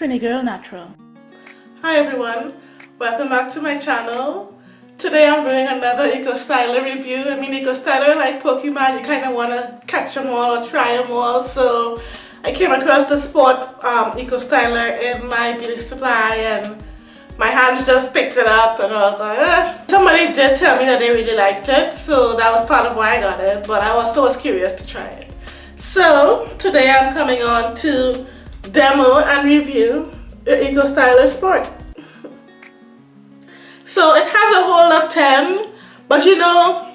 Trini Girl Natural. Hi everyone, welcome back to my channel. Today I'm doing another Eco Styler review. I mean Eco Styler like Pokemon, you kind of want to catch them all or try them all. So I came across the Sport um, Eco Styler in my beauty supply and my hands just picked it up and I was like, eh. Somebody did tell me that they really liked it, so that was part of why I got it, but I was curious to try it. So, today I'm coming on to demo and review the Eco Styler Sport. So it has a hold of 10, but you know,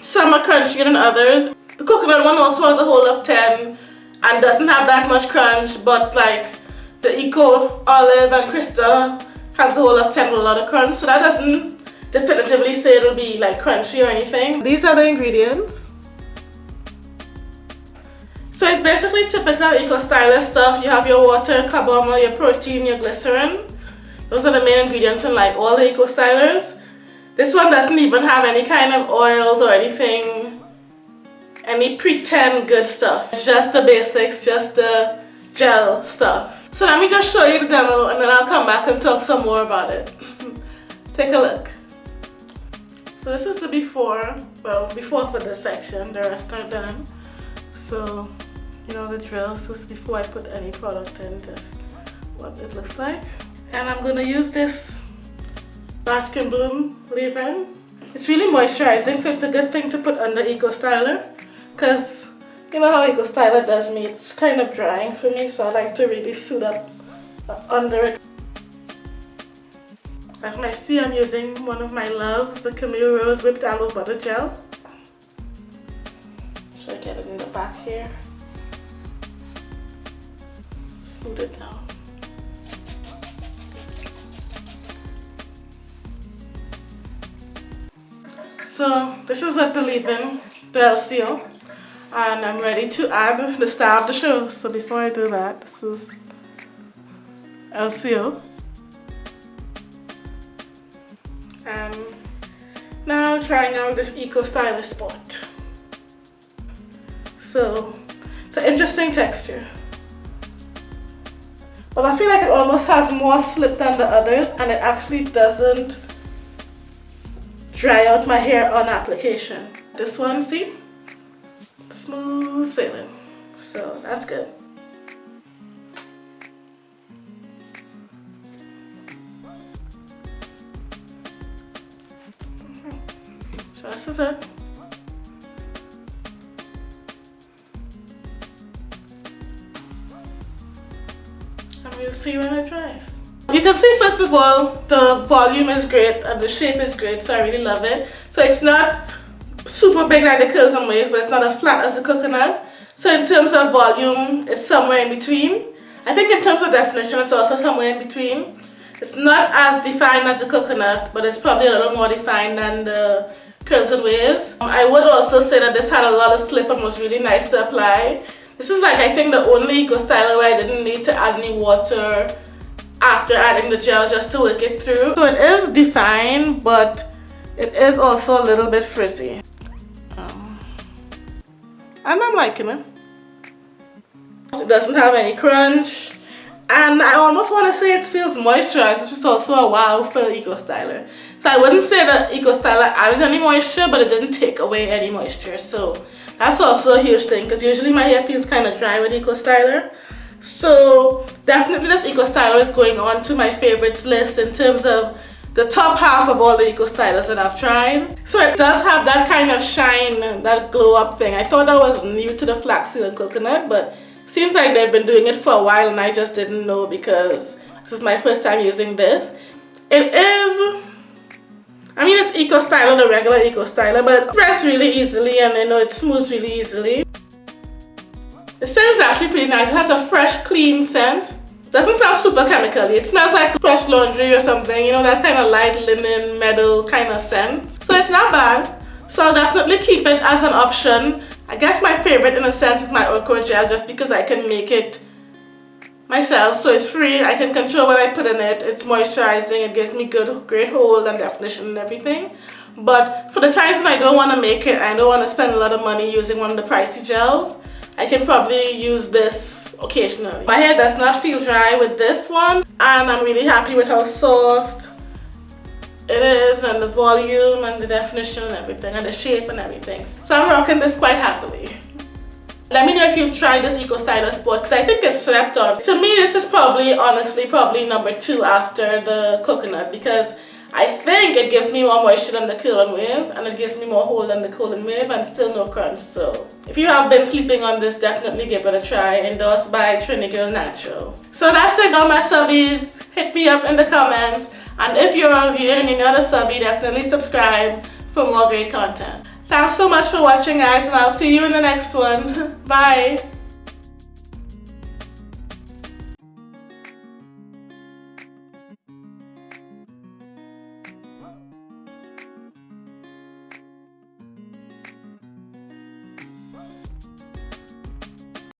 some are crunchier than others. The coconut one also has a hold of 10 and doesn't have that much crunch, but like the Eco Olive and Crystal has a whole of 10 with a lot of crunch so that doesn't definitively say it'll be like crunchy or anything. These are the ingredients. So it's basically typical Eco Styler stuff. You have your water, carbomer, your protein, your glycerin. Those are the main ingredients in like all the Eco Stylers. This one doesn't even have any kind of oils or anything, any pretend good stuff. It's just the basics, just the gel stuff. So let me just show you the demo and then I'll come back and talk some more about it. Take a look. So this is the before, well before for this section, the rest are done. So you know the drill, is before I put any product in, just what it looks like. And I'm gonna use this Bask and Bloom leave-in. It's really moisturizing, so it's a good thing to put under Eco Styler because you know how Eco Styler does me, it's kind of drying for me, so I like to really suit up uh, under it. As you might see, I'm using one of my loves, the Camille Rose Whipped Aloe Butter Gel. So it in the back here. Smooth it down. So this is what the leave-in, the LCO and I'm ready to add the star of the show. So before I do that, this is LCO. And now trying out this Eco Styler Sport. So it's an interesting texture. But I feel like it almost has more slip than the others and it actually doesn't dry out my hair on application. This one, see? smooth sailing. So that's good. So this is it. We'll see when it dries. You can see first of all the volume is great and the shape is great so I really love it. So it's not super big like the curls and waves, but it's not as flat as the coconut. So in terms of volume, it's somewhere in between. I think in terms of definition, it's also somewhere in between. It's not as defined as the coconut, but it's probably a little more defined than the curls and waves. I would also say that this had a lot of slip and was really nice to apply. This is like I think the only Eco Styler where I didn't need to add any water after adding the gel just to work it through. So it is defined, but it is also a little bit frizzy oh. and I'm liking it. It doesn't have any crunch and I almost want to say it feels moisturized which is also a wow for Eco Styler. So I wouldn't say that Eco Styler added any moisture but it didn't take away any moisture so that's also a huge thing because usually my hair feels kind of dry with Eco Styler. So definitely this Eco Styler is going on to my favorites list in terms of the top half of all the Eco Stylers that I've tried. So it does have that kind of shine, that glow up thing. I thought that was new to the flaxseed and coconut, but seems like they've been doing it for a while and I just didn't know because this is my first time using this. It is, I mean it's Eco Styler, the regular Eco Styler, but it spreads really easily and I know it smooths really easily. The scent is actually pretty nice. It has a fresh, clean scent. Doesn't smell super chemically. It smells like fresh laundry or something, you know, that kind of light linen, metal kind of scent. So it's not bad. So I'll definitely keep it as an option. I guess my favorite in a sense is my okra gel just because I can make it myself. So it's free. I can control what I put in it. It's moisturizing. It gives me good, great hold and definition and everything. But for the times when I don't want to make it, I don't want to spend a lot of money using one of the pricey gels, I can probably use this occasionally. My hair does not feel dry with this one and I'm really happy with how soft it is and the volume and the definition and everything and the shape and everything. So I'm rocking this quite happily. Let me know if you've tried this Eco Styler Sport because I think it's slept on. To me this is probably honestly probably number two after the coconut because I think it gives me more moisture than the curl and wave and it gives me more hold than the curl and wave and still no crunch so if you have been sleeping on this definitely give it a try endorsed by Trini Girl Natural. So that's it all my subbies hit me up in the comments and if you're a viewer and you're not a subby definitely subscribe for more great content. Thanks so much for watching guys and I'll see you in the next one. Bye!